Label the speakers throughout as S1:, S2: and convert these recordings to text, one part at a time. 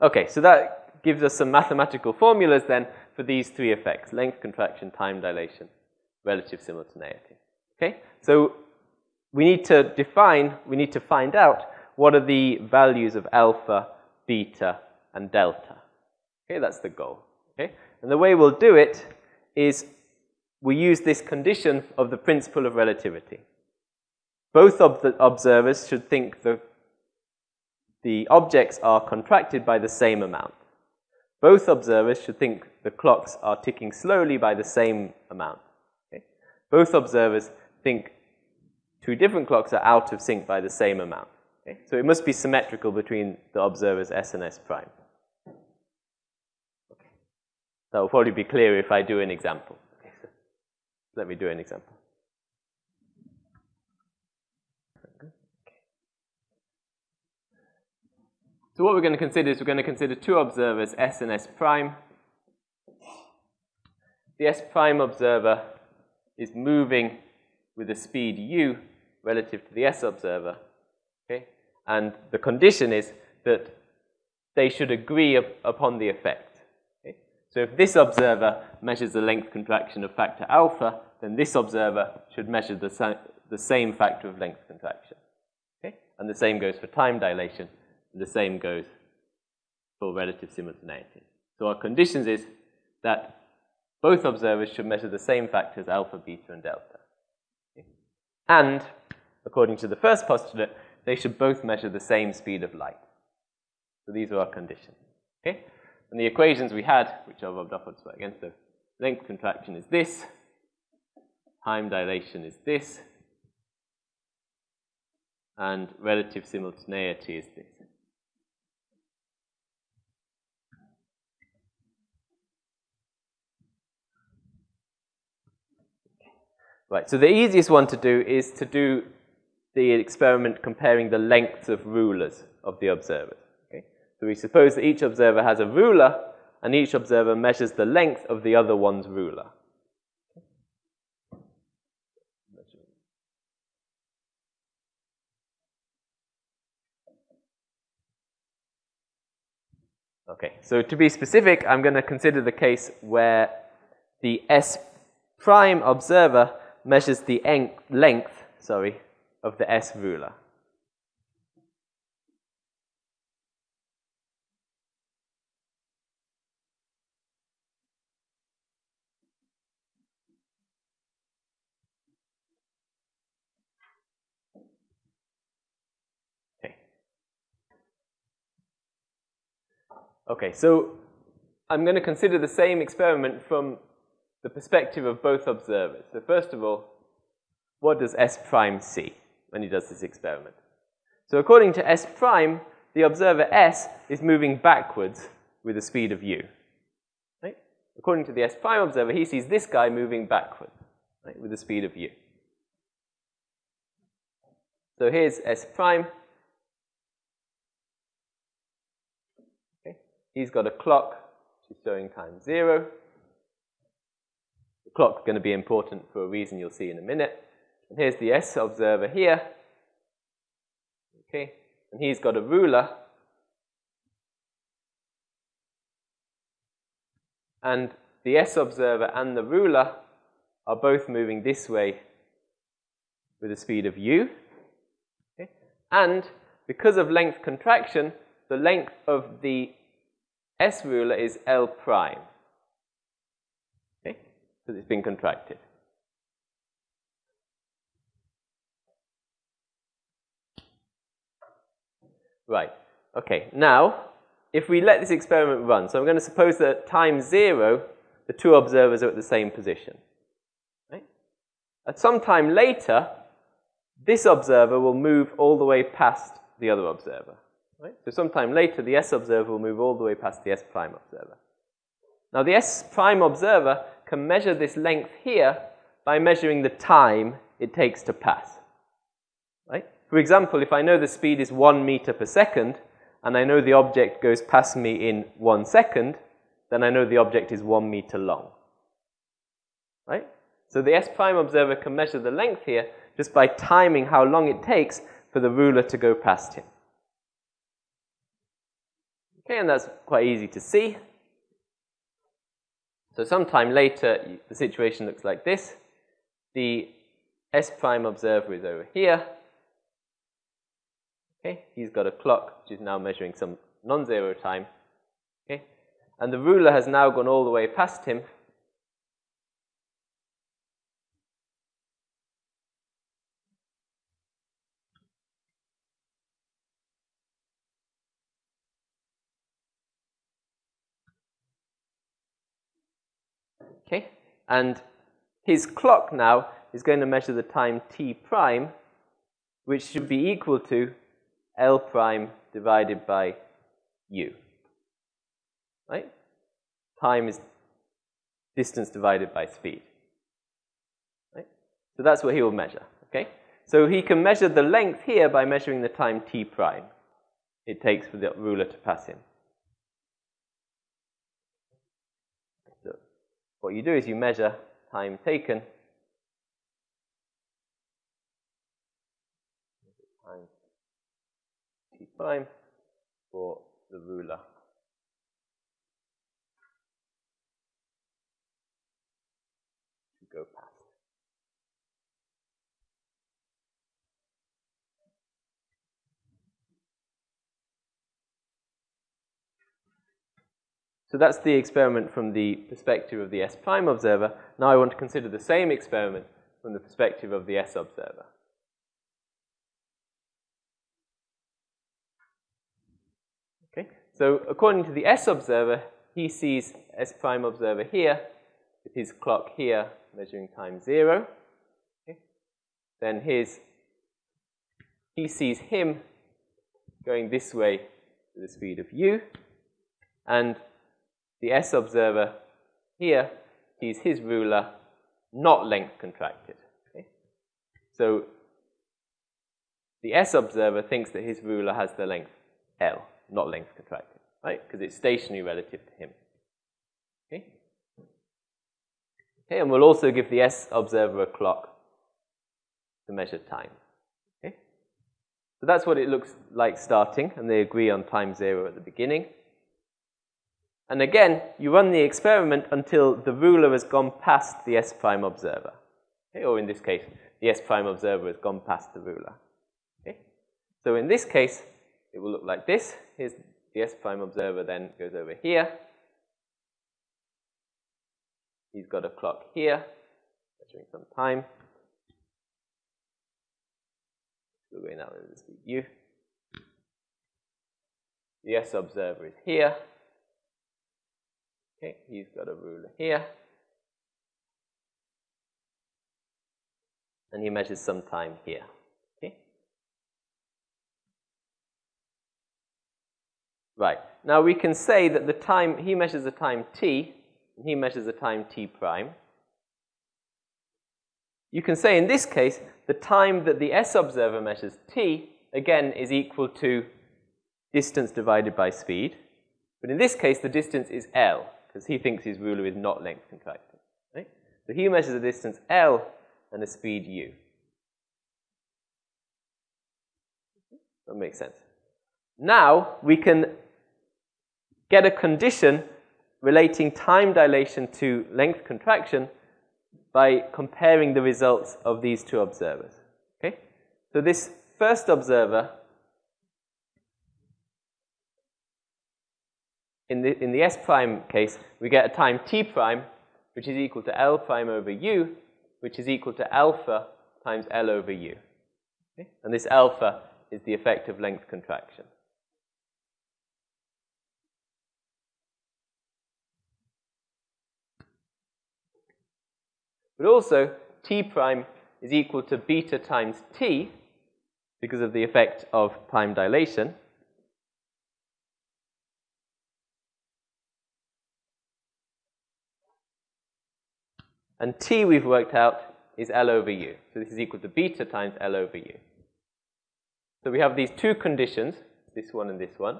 S1: Okay, so that gives us some mathematical formulas then for these three effects, length contraction, time dilation, relative simultaneity. Okay, so we need to define, we need to find out what are the values of alpha, beta, and delta. Okay, that's the goal. Okay, and the way we'll do it is we use this condition of the principle of relativity. Both of the observers should think the, the objects are contracted by the same amount. Both observers should think the clocks are ticking slowly by the same amount. Okay? Both observers think two different clocks are out of sync by the same amount. Okay? So it must be symmetrical between the observers S and S prime. Okay. That will probably be clearer if I do an example. Let me do an example. So what we're going to consider is we're going to consider two observers, S and S prime. The S prime observer is moving with a speed u relative to the S observer. Okay? And the condition is that they should agree up upon the effect. Okay? So if this observer measures the length contraction of factor alpha, then this observer should measure the, the same factor of length contraction. Okay? And the same goes for time dilation. The same goes for relative simultaneity. So our conditions is that both observers should measure the same factors, alpha, beta, and delta. And, according to the first postulate, they should both measure the same speed of light. So these are our conditions. Okay? And the equations we had, which are rubbed off again, so length contraction is this, time dilation is this, and relative simultaneity is this. Right, so the easiest one to do is to do the experiment comparing the lengths of rulers of the observers. Okay? So we suppose that each observer has a ruler, and each observer measures the length of the other one's ruler. Okay, so to be specific, I'm going to consider the case where the S prime observer measures the length, sorry, of the S ruler. Okay. Okay, so I'm going to consider the same experiment from the perspective of both observers. So first of all, what does S prime see when he does this experiment? So according to S prime, the observer S is moving backwards with the speed of u. Right? According to the S prime observer, he sees this guy moving backwards right, with the speed of u. So here's S prime. Okay. He's got a clock which is showing time zero. Clock's going to be important for a reason you'll see in a minute. And here's the S observer here. Okay, and he's got a ruler. And the S observer and the ruler are both moving this way with a speed of u. Okay? And because of length contraction, the length of the S ruler is L prime because it's been contracted. Right, okay, now, if we let this experiment run, so I'm going to suppose that at time zero, the two observers are at the same position. Right? At some time later, this observer will move all the way past the other observer. Right? So sometime later, the S observer will move all the way past the S prime observer. Now, the S prime observer can measure this length here by measuring the time it takes to pass. Right? For example, if I know the speed is one meter per second, and I know the object goes past me in one second, then I know the object is one meter long. Right? So the S prime observer can measure the length here just by timing how long it takes for the ruler to go past him. Okay, and that's quite easy to see. So sometime later, the situation looks like this. The S prime observer is over here. Okay, he's got a clock which is now measuring some non-zero time. Okay, and the ruler has now gone all the way past him. Okay, and his clock now is going to measure the time t prime, which should be equal to L prime divided by U. Right? Time is distance divided by speed. Right? So that's what he will measure. Okay? So he can measure the length here by measuring the time t prime it takes for the ruler to pass him. So what you do is you measure time taken prime for the ruler. To go past. So that's the experiment from the perspective of the S prime observer. Now I want to consider the same experiment from the perspective of the S observer. Okay, so according to the S observer, he sees S prime observer here with his clock here measuring time zero. Okay. Then his, he sees him going this way with the speed of u. And the S observer here sees his ruler not length contracted. Okay. So the S observer thinks that his ruler has the length L not length contracted, right? Because it's stationary relative to him. Okay? Okay, and we'll also give the S observer a clock to measure time. Okay? So that's what it looks like starting, and they agree on time zero at the beginning. And again, you run the experiment until the ruler has gone past the S prime observer. Okay? Or in this case, the S prime observer has gone past the ruler. Okay? So in this case, it will look like this. Here's the S prime observer then goes over here. He's got a clock here, measuring some time. The S observer is here. Okay, he's got a ruler here. And he measures some time here. Okay? Right. Now we can say that the time, he measures the time t, he measures the time t prime. You can say in this case, the time that the S observer measures t, again, is equal to distance divided by speed. But in this case, the distance is L, because he thinks his ruler is not length contracted. Right? So he measures the distance L and the speed u. That makes sense. Now we can get a condition relating time dilation to length contraction by comparing the results of these two observers. Okay? So this first observer in the, in the S prime case, we get a time t prime, which is equal to L prime over u, which is equal to alpha times L over u. Okay? And this alpha is the effect of length contraction. But also, t prime is equal to beta times t because of the effect of time dilation. And t we've worked out is L over U. So this is equal to beta times L over U. So we have these two conditions, this one and this one.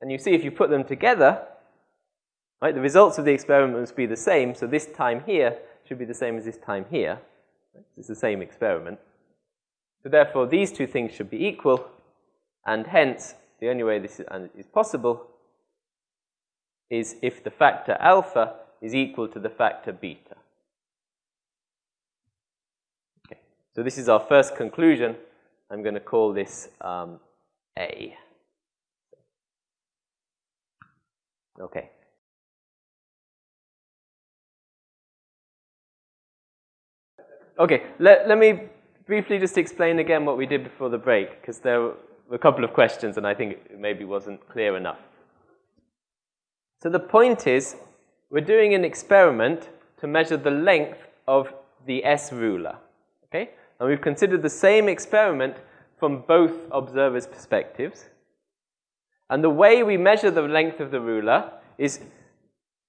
S1: And you see if you put them together, right, the results of the experiment must be the same. So this time here should be the same as this time here. It's the same experiment. So therefore, these two things should be equal, and hence, the only way this is, is possible is if the factor alpha is equal to the factor beta. Okay, so this is our first conclusion. I'm going to call this um, A. Okay. Okay, let, let me briefly just explain again what we did before the break, because there were a couple of questions and I think it maybe wasn't clear enough. So the point is, we're doing an experiment to measure the length of the S ruler. Okay? And we've considered the same experiment from both observers' perspectives. And the way we measure the length of the ruler is,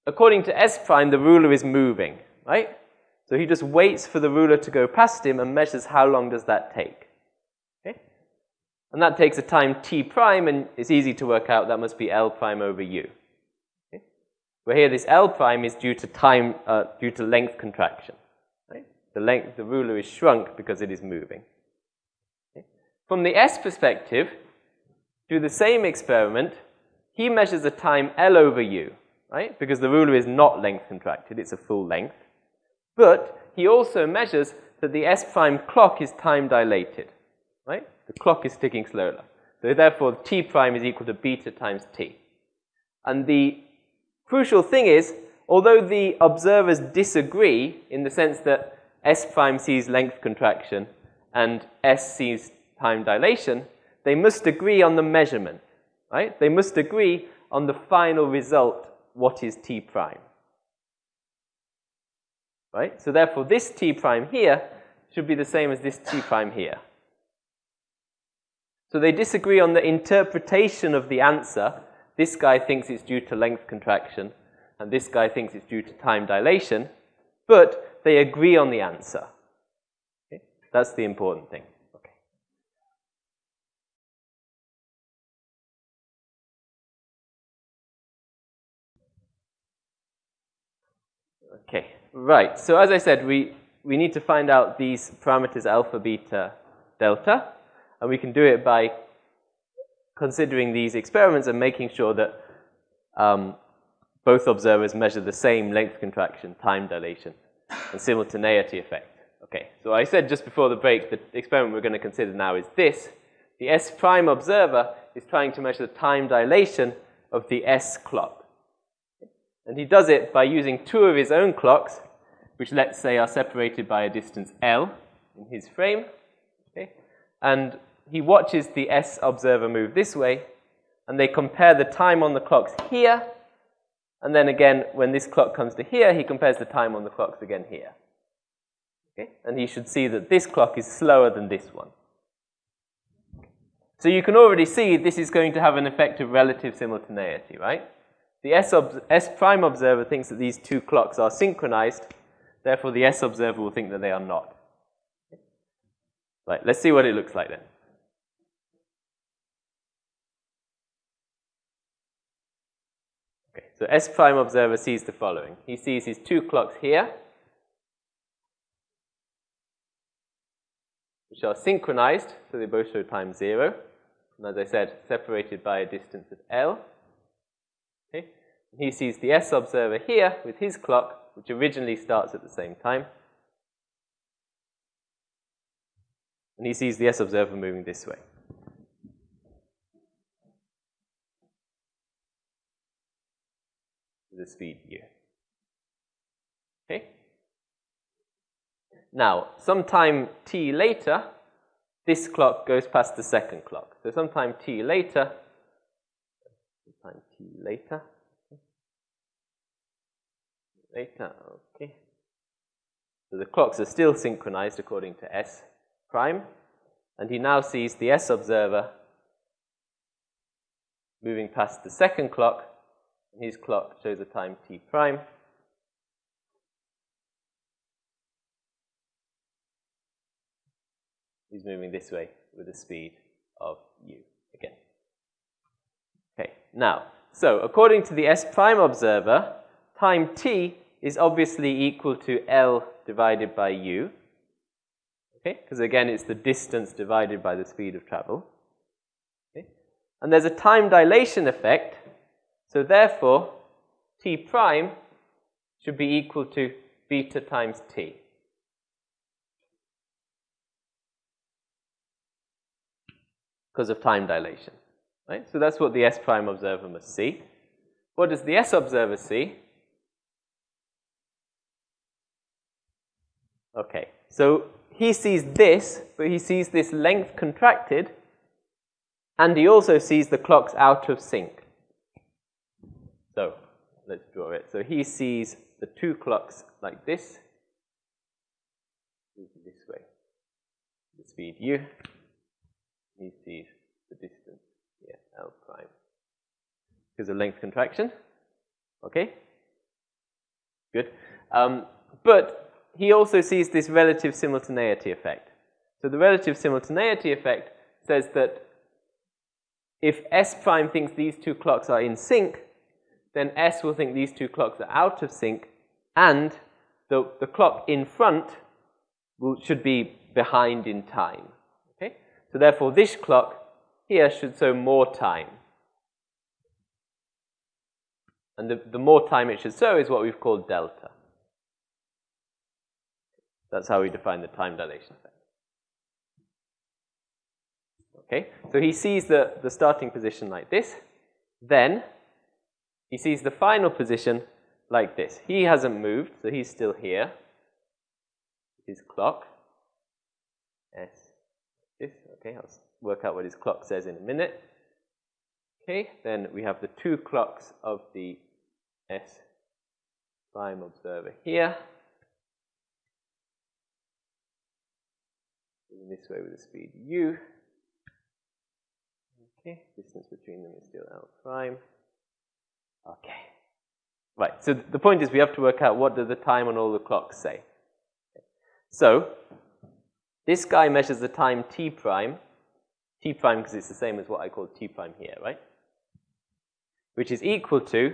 S1: according to S prime, the ruler is moving, right? So he just waits for the ruler to go past him and measures how long does that take. Okay? And that takes a time t prime, and it's easy to work out that must be L prime over u. Where here this L prime is due to time, uh, due to length contraction. Right? The length, the ruler is shrunk because it is moving. Okay? From the S perspective, do the same experiment, he measures a time L over u, right? Because the ruler is not length contracted, it's a full length. But he also measures that the S prime clock is time dilated, right? The clock is ticking slower. So therefore, t prime is equal to beta times t. And the crucial thing is, although the observers disagree in the sense that S prime sees length contraction and S sees time dilation, they must agree on the measurement, right? They must agree on the final result, what is t prime right? So therefore, this t prime here should be the same as this t prime here. So they disagree on the interpretation of the answer. This guy thinks it's due to length contraction, and this guy thinks it's due to time dilation, but they agree on the answer. Okay? That's the important thing. Okay. Okay. Right, so as I said, we, we need to find out these parameters alpha, beta, delta, and we can do it by considering these experiments and making sure that um, both observers measure the same length contraction, time dilation, and simultaneity effect. Okay, so I said just before the break, the experiment we're going to consider now is this. The S prime observer is trying to measure the time dilation of the S clock. And he does it by using two of his own clocks which let's say are separated by a distance L in his frame. Okay? And he watches the S observer move this way, and they compare the time on the clocks here, and then again, when this clock comes to here, he compares the time on the clocks again here. Okay? And he should see that this clock is slower than this one. So you can already see this is going to have an effect of relative simultaneity, right? The S, S prime observer thinks that these two clocks are synchronized, Therefore, the S observer will think that they are not. Right, let's see what it looks like then. Okay, so S prime observer sees the following. He sees his two clocks here, which are synchronized, so they both show time zero. And as I said, separated by a distance of L. Okay. And he sees the S observer here with his clock, which originally starts at the same time. And he sees the S observer moving this way. The speed here. Okay? Now, sometime t later, this clock goes past the second clock. So sometime t later, sometime t later, Later, okay. So the clocks are still synchronized according to S prime. And he now sees the S observer moving past the second clock. His clock shows a time T prime. He's moving this way with a speed of u again. Okay, now, so according to the S prime observer, time t is obviously equal to L divided by U. Okay, because again, it's the distance divided by the speed of travel. Okay, And there's a time dilation effect, so therefore t prime should be equal to beta times t. Because of time dilation. Right? So that's what the S prime observer must see. What does the S observer see? Okay, so he sees this, but he sees this length contracted, and he also sees the clocks out of sync. So let's draw it. So he sees the two clocks like this, this way, the speed u. He sees the distance here, L prime. Because of length contraction. Okay? Good. Um, but he also sees this relative simultaneity effect. So the relative simultaneity effect says that if S prime thinks these two clocks are in sync, then S will think these two clocks are out of sync, and the, the clock in front will, should be behind in time. Okay? So therefore, this clock here should show more time. And the, the more time it should show is what we've called delta. That's how we define the time dilation effect. Okay, so he sees the, the starting position like this. Then he sees the final position like this. He hasn't moved, so he's still here. His clock. S. This. Okay, I'll work out what his clock says in a minute. Okay, then we have the two clocks of the S prime observer here. moving this way with the speed u. Okay, distance between them is still L prime. Okay. Right, so the point is we have to work out what does the time on all the clocks say. So, this guy measures the time t prime, t prime because it's the same as what I call t prime here, right? Which is equal to,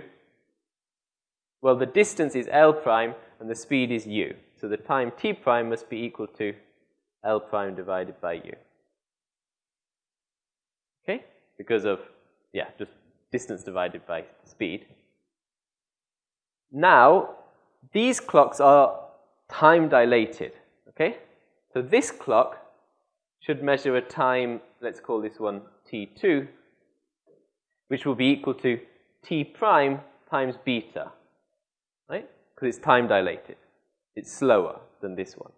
S1: well, the distance is L prime and the speed is u. So the time t prime must be equal to L prime divided by U. Okay? Because of, yeah, just distance divided by speed. Now, these clocks are time dilated. Okay? So this clock should measure a time, let's call this one T2, which will be equal to T prime times beta. Right? Because it's time dilated. It's slower than this one.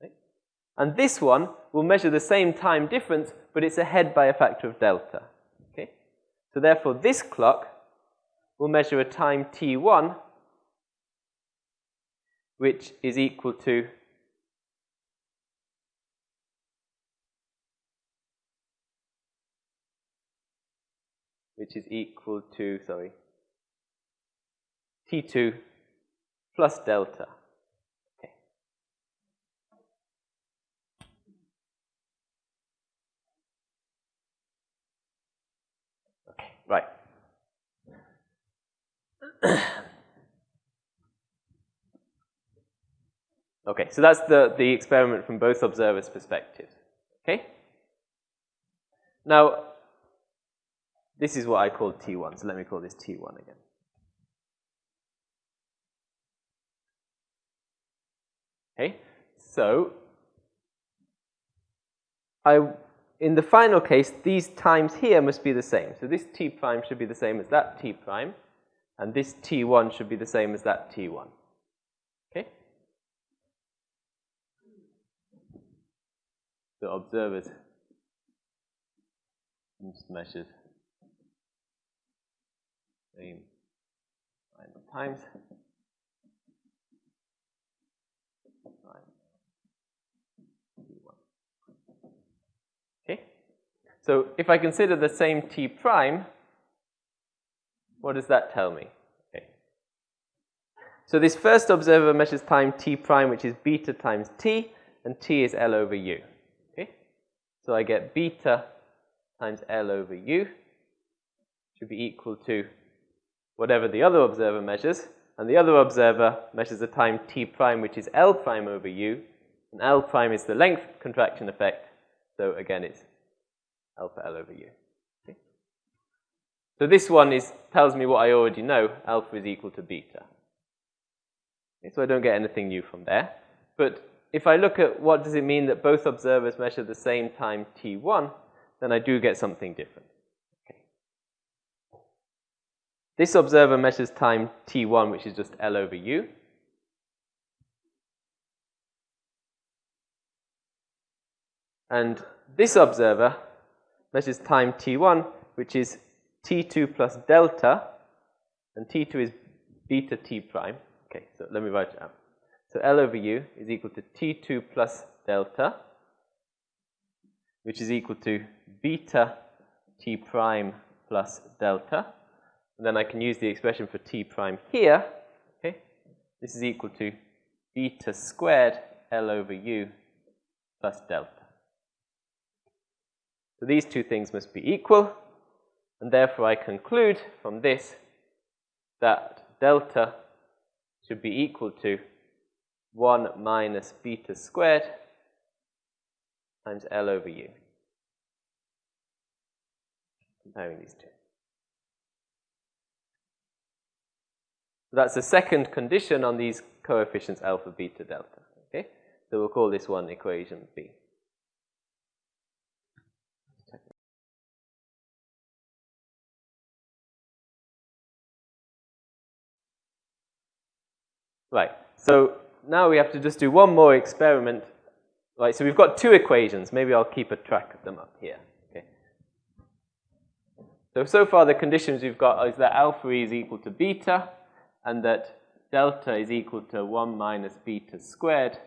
S1: Right? And this one will measure the same time difference, but it's ahead by a factor of delta. So therefore, this clock will measure a time t1, which is equal to which is equal to, sorry, t2 plus delta. Right. okay, so that's the, the experiment from both observers' perspectives. Okay? Now, this is what I call T1, so let me call this T1 again. Okay, so I in the final case, these times here must be the same. So this t prime should be the same as that t prime, and this t1 should be the same as that t1. Okay? The observers measured same times. So if I consider the same t prime, what does that tell me? Okay. So this first observer measures time t prime, which is beta times t, and t is L over u. Okay? So I get beta times L over u should be equal to whatever the other observer measures, and the other observer measures the time t prime, which is L prime over u, and L prime is the length contraction effect, so again it's alpha L over U. Okay? So this one is, tells me what I already know, alpha is equal to beta. Okay, so I don't get anything new from there. But if I look at what does it mean that both observers measure the same time t1, then I do get something different. This observer measures time t1, which is just L over u. And this observer measures time t1, which is t2 plus delta, and t2 is beta t prime. Okay, so let me write it out. So L over U is equal to t2 plus delta, which is equal to beta t prime plus delta. And then I can use the expression for t prime here. Okay, this is equal to beta squared L over U plus delta. So these two things must be equal. And therefore, I conclude from this that delta should be equal to 1 minus beta squared times L over U. Comparing these two. So that's the second condition on these coefficients alpha, beta, delta. Okay? So we'll call this one equation B. Right, so now we have to just do one more experiment. Right, so we've got two equations. Maybe I'll keep a track of them up here. Okay. So, so far the conditions we've got is that alpha is equal to beta and that delta is equal to 1 minus beta squared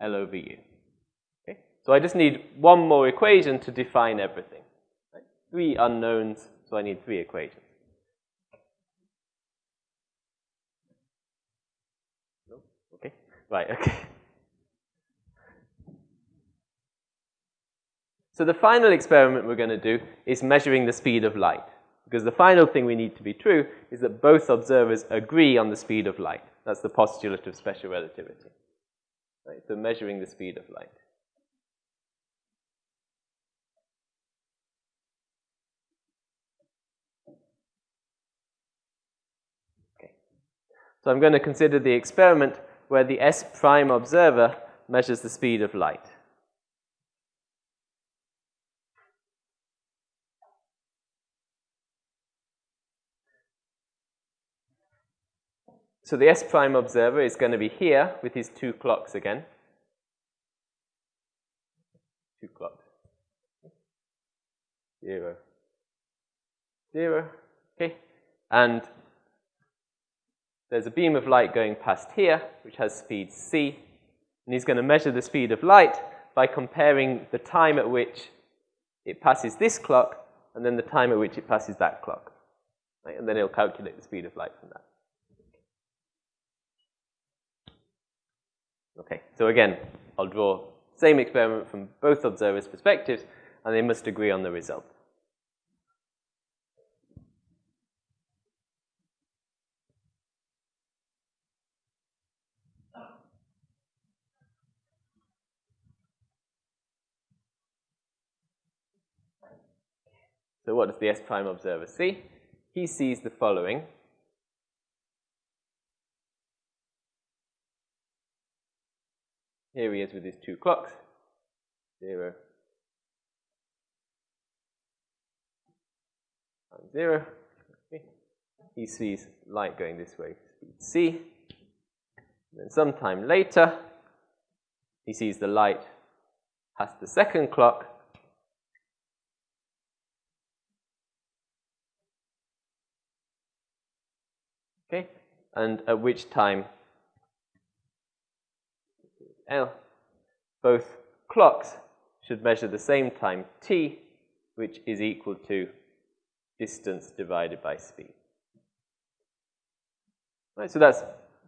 S1: L over U. Okay. So I just need one more equation to define everything. Right? Three unknowns, so I need three equations. Right, okay. So the final experiment we're going to do is measuring the speed of light. Because the final thing we need to be true is that both observers agree on the speed of light. That's the postulate of special relativity. Right, so measuring the speed of light. Okay. So I'm going to consider the experiment where the S prime observer measures the speed of light. So the S prime observer is going to be here with his two clocks again. Two clocks. Zero. Zero. Okay. And there's a beam of light going past here, which has speed c, and he's going to measure the speed of light by comparing the time at which it passes this clock and then the time at which it passes that clock. Right? And then he'll calculate the speed of light from that. Okay, so again, I'll draw same experiment from both observers' perspectives, and they must agree on the result. So what does the S prime observer see? He sees the following. Here he is with his two clocks. Zero. Times zero. He sees light going this way, speed c. And then sometime later, he sees the light past the second clock Okay, and at which time L, both clocks should measure the same time t, which is equal to distance divided by speed. Right, so that's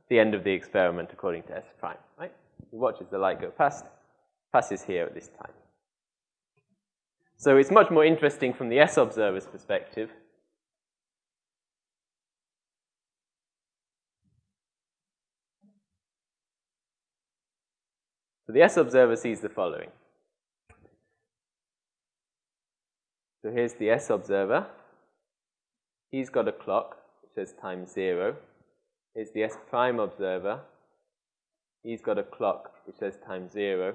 S1: the end of the experiment according to S prime. Right? He watches the light go past, passes here at this time. So it's much more interesting from the S observer's perspective The S observer sees the following. So here's the S observer. he's got a clock which says time zero. Here's the S prime observer. He's got a clock which says time zero.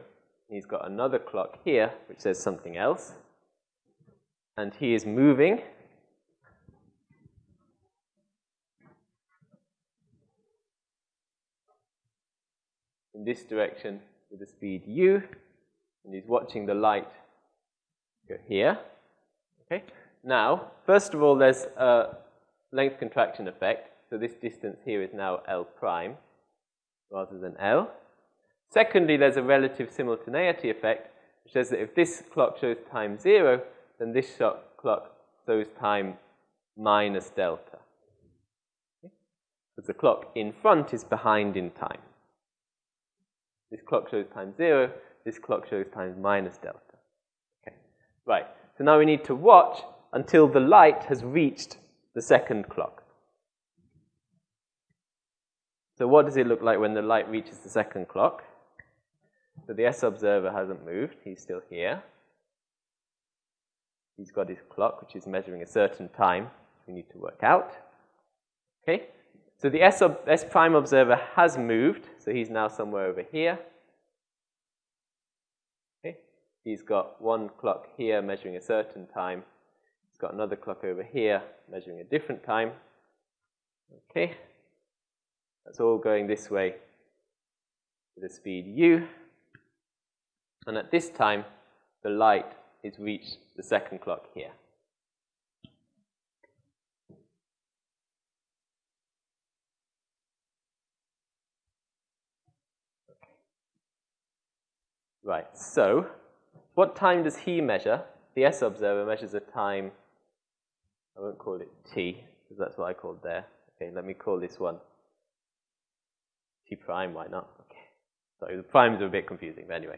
S1: He's got another clock here which says something else. And he is moving. in this direction with the speed u, and he's watching the light go here. Okay. Now, first of all, there's a length contraction effect. So this distance here is now L prime rather than L. Secondly, there's a relative simultaneity effect, which says that if this clock shows time zero, then this clock shows time minus delta. Because the clock in front is behind in time. This clock shows time zero, this clock shows time minus delta. Okay, right. So now we need to watch until the light has reached the second clock. So what does it look like when the light reaches the second clock? So the S observer hasn't moved, he's still here. He's got his clock, which is measuring a certain time, we need to work out. Okay, so the S, S prime observer has moved, so he's now somewhere over here. Okay. He's got one clock here measuring a certain time. He's got another clock over here measuring a different time. Okay. That's all going this way with the speed u. And at this time, the light is reached the second clock here. Right, so what time does he measure? The S observer measures a time, I won't call it T, because that's what I called there. Okay, let me call this one T prime, why not? Okay, sorry, the primes are a bit confusing, but anyway.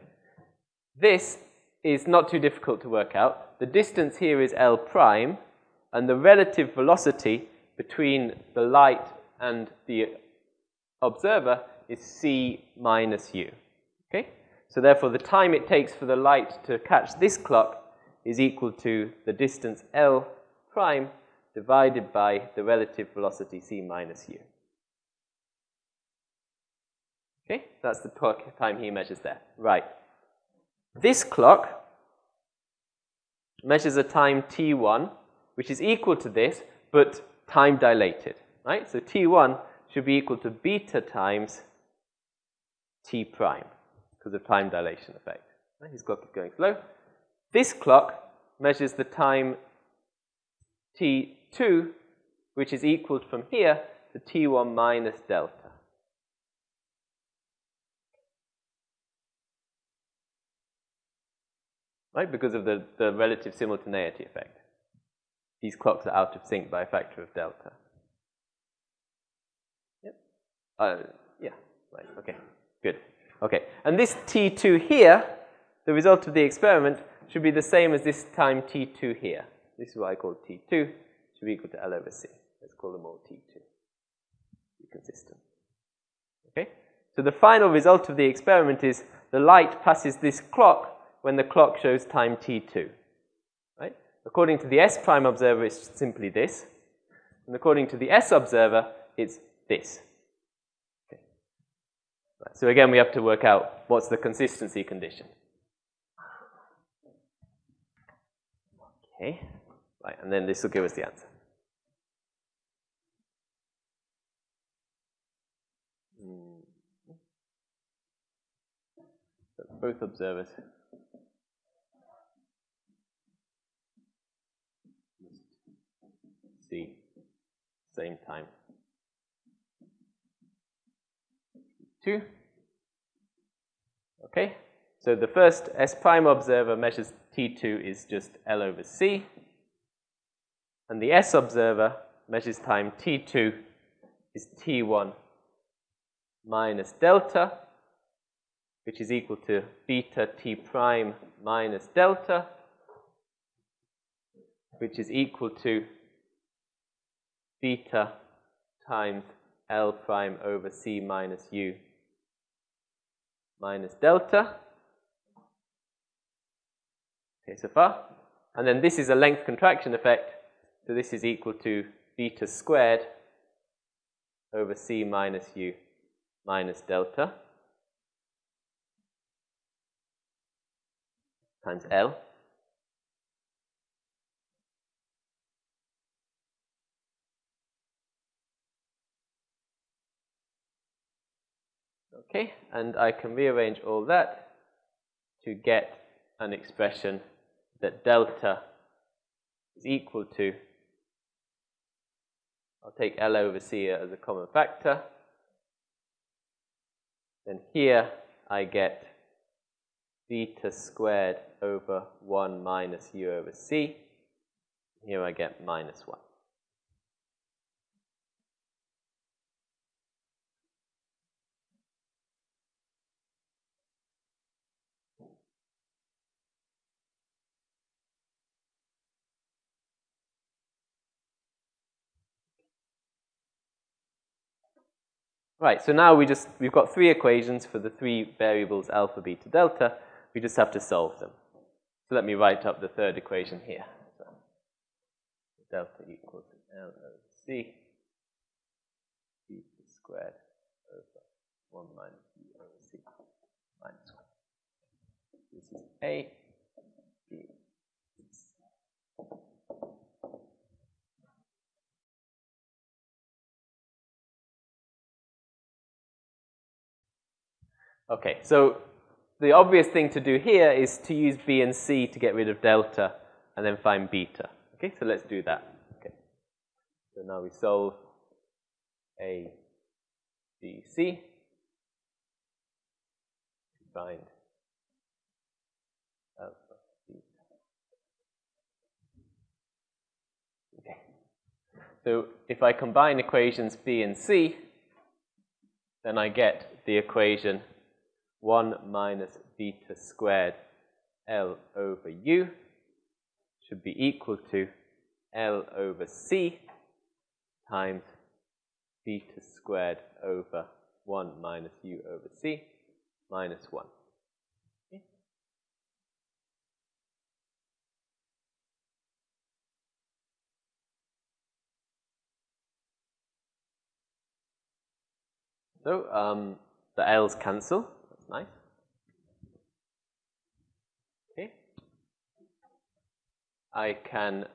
S1: This is not too difficult to work out. The distance here is L prime, and the relative velocity between the light and the observer is C minus U. Okay? So therefore, the time it takes for the light to catch this clock is equal to the distance L prime divided by the relative velocity c minus u. Okay, that's the time he measures there. Right. This clock measures a time t1, which is equal to this, but time dilated. Right? So t1 should be equal to beta times t prime because of time dilation effect. His clock is going slow. This clock measures the time t2, which is equal from here to t1 minus delta. Right, because of the, the relative simultaneity effect. These clocks are out of sync by a factor of delta. Yep. Uh, yeah, right, okay, good. Okay, and this T2 here, the result of the experiment, should be the same as this time T2 here. This is what I call T2, should be equal to L over C. Let's call them all T2. Be consistent. Okay, so the final result of the experiment is the light passes this clock when the clock shows time T2. Right? According to the S prime observer, it's simply this. And according to the S observer, it's this. So again, we have to work out what's the consistency condition. Okay, right, and then this will give us the answer. Hmm. Both observers see same time. 2. Okay, so the first S prime observer measures T2 is just L over C. And the S observer measures time T2 is T1 minus delta, which is equal to beta T prime minus delta, which is equal to beta times L prime over C minus U minus delta. Okay, so far. And then this is a length contraction effect, so this is equal to beta squared over c minus u minus delta times L. Okay, and I can rearrange all that to get an expression that delta is equal to, I'll take L over C as a common factor. Then here I get beta squared over 1 minus u over c. Here I get minus 1. Right, so now we just, we've got three equations for the three variables alpha, beta, delta. We just have to solve them. So let me write up the third equation here. So delta equals L over C, beta squared over 1 minus C minus 1. This is A, Okay, so the obvious thing to do here is to use B and C to get rid of delta and then find beta. Okay, so let's do that. Okay, so now we solve A, B, C. Find alpha, beta. Okay, so if I combine equations B and C, then I get the equation 1 minus beta squared L over U should be equal to L over C times beta squared over 1 minus U over C minus 1. Okay. So um, the L's cancel nice. Okay. I can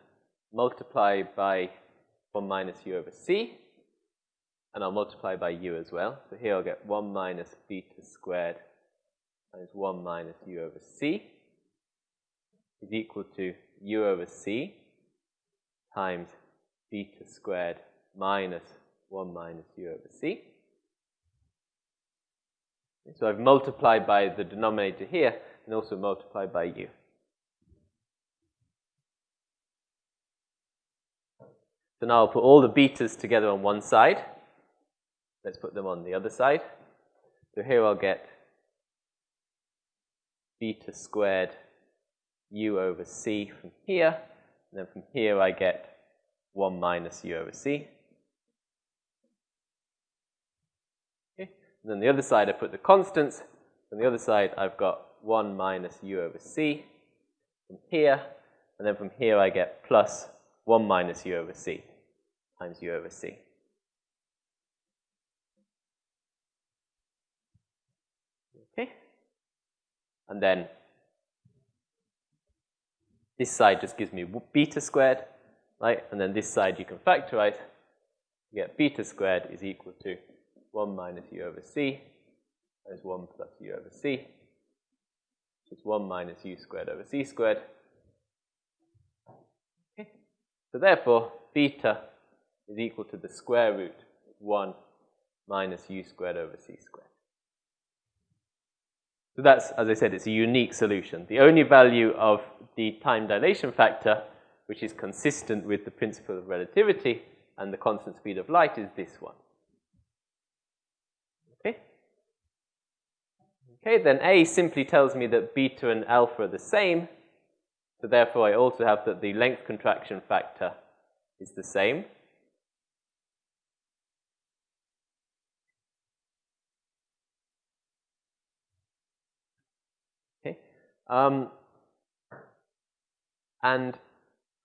S1: multiply by 1 minus u over c, and I'll multiply by u as well. So here I'll get 1 minus beta squared times 1 minus u over c is equal to u over c times beta squared minus 1 minus u over c. So I've multiplied by the denominator here and also multiplied by u. So now I'll put all the betas together on one side. Let's put them on the other side. So here I'll get beta squared u over c from here. And then from here I get 1 minus u over c. And then the other side I put the constants. On the other side I've got 1 minus u over c from here. And then from here I get plus 1 minus u over c times u over c. Okay. And then this side just gives me beta squared, right? And then this side you can factorize. You get beta squared is equal to 1 minus u over c is 1 plus u over c, which is 1 minus u squared over c squared. Okay. So therefore, beta is equal to the square root of 1 minus u squared over c squared. So that's, as I said, it's a unique solution. The only value of the time dilation factor, which is consistent with the principle of relativity and the constant speed of light, is this one. Okay, Okay, then A simply tells me that beta and alpha are the same. So therefore, I also have that the length contraction factor is the same. Okay. Um, and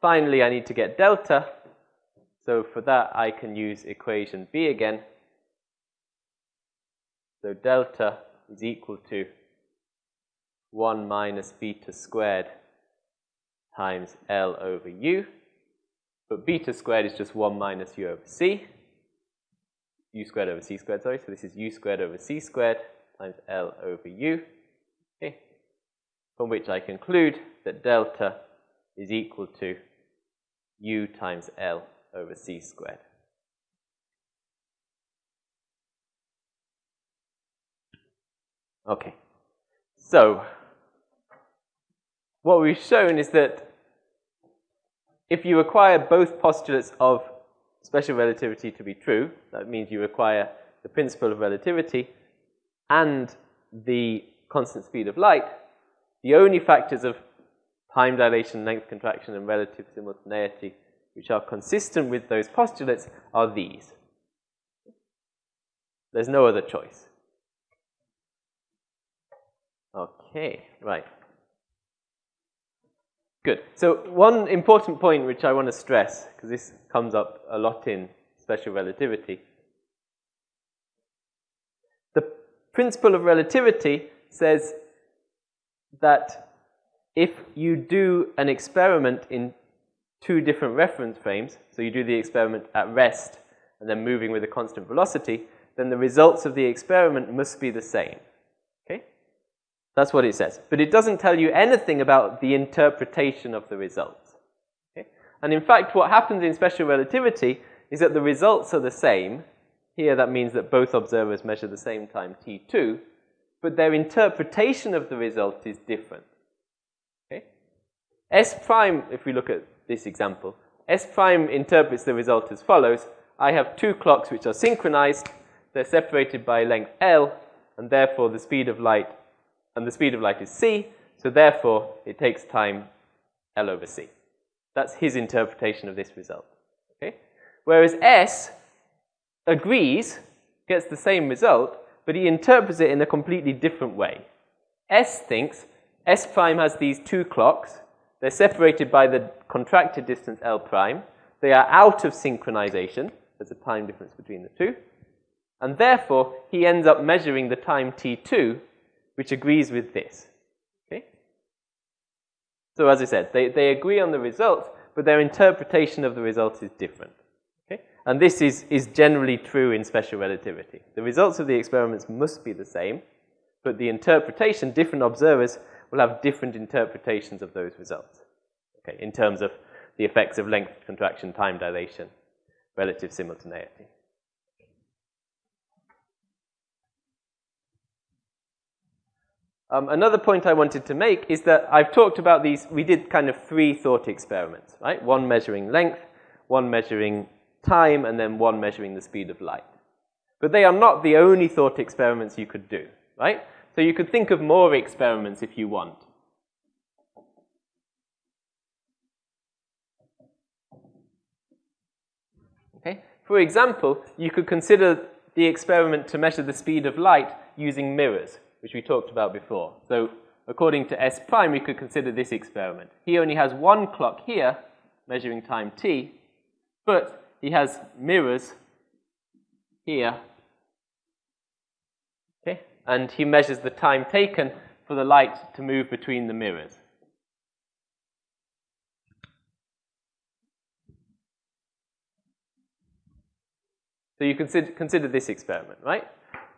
S1: finally, I need to get delta. So for that, I can use equation B again. So delta is equal to 1 minus beta squared times L over U. But beta squared is just 1 minus U over C. U squared over C squared, sorry. So this is U squared over C squared times L over U. Okay. From which I conclude that delta is equal to U times L over C squared. Okay. So, what we've shown is that if you require both postulates of special relativity to be true, that means you require the principle of relativity and the constant speed of light, the only factors of time dilation, length contraction, and relative simultaneity which are consistent with those postulates are these. There's no other choice. Okay, right. Good. So one important point which I want to stress, because this comes up a lot in special relativity. The principle of relativity says that if you do an experiment in two different reference frames, so you do the experiment at rest and then moving with a constant velocity, then the results of the experiment must be the same. That's what it says. But it doesn't tell you anything about the interpretation of the results. Okay? And in fact, what happens in special relativity is that the results are the same. Here, that means that both observers measure the same time, t2, but their interpretation of the result is different. Okay? S prime, if we look at this example. S prime interprets the result as follows. I have two clocks which are synchronized. They're separated by length L, and therefore the speed of light, and the speed of light is c, so therefore it takes time L over c. That's his interpretation of this result. Okay? Whereas S agrees, gets the same result, but he interprets it in a completely different way. S thinks S prime has these two clocks, they're separated by the contracted distance L prime. They are out of synchronization. There's a time difference between the two. And therefore, he ends up measuring the time t2, which agrees with this. Okay? So as I said, they, they agree on the results, but their interpretation of the results is different. Okay? And this is, is generally true in special relativity. The results of the experiments must be the same, but the interpretation, different observers will have different interpretations of those results, okay, in terms of the effects of length contraction, time dilation, relative simultaneity. Um, another point I wanted to make is that I've talked about these, we did kind of three thought experiments, right? One measuring length, one measuring time, and then one measuring the speed of light. But they are not the only thought experiments you could do, right? So you could think of more experiments if you want. Okay? For example, you could consider the experiment to measure the speed of light using mirrors, which we talked about before. So according to S prime, we could consider this experiment. He only has one clock here, measuring time t, but he has mirrors here okay? and he measures the time taken for the light to move between the mirrors. So you consider, consider this experiment, right?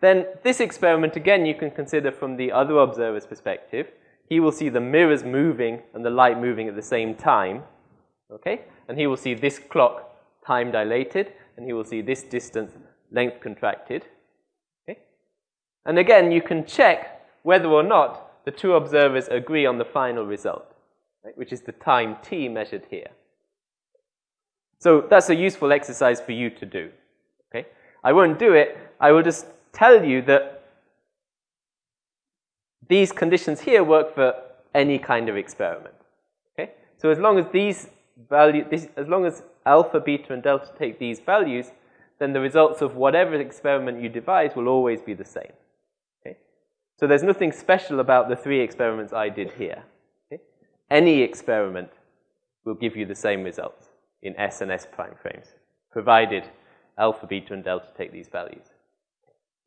S1: Then this experiment, again, you can consider from the other observer's perspective. He will see the mirrors moving and the light moving at the same time, okay? And he will see this clock time dilated, and he will see this distance length contracted. okay? And again, you can check whether or not the two observers agree on the final result, right, which is the time t measured here. So that's a useful exercise for you to do. Okay? I won't do it. I will just tell you that these conditions here work for any kind of experiment. Okay? So as long as these value, this, as long as alpha, beta, and delta take these values, then the results of whatever experiment you devise will always be the same. Okay? So there's nothing special about the three experiments I did here. Okay? Any experiment will give you the same results in S and S prime frames. provided alpha, beta, and delta take these values.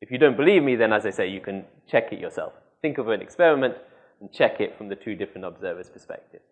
S1: If you don't believe me, then as I say, you can check it yourself. Think of an experiment and check it from the two different observers' perspectives.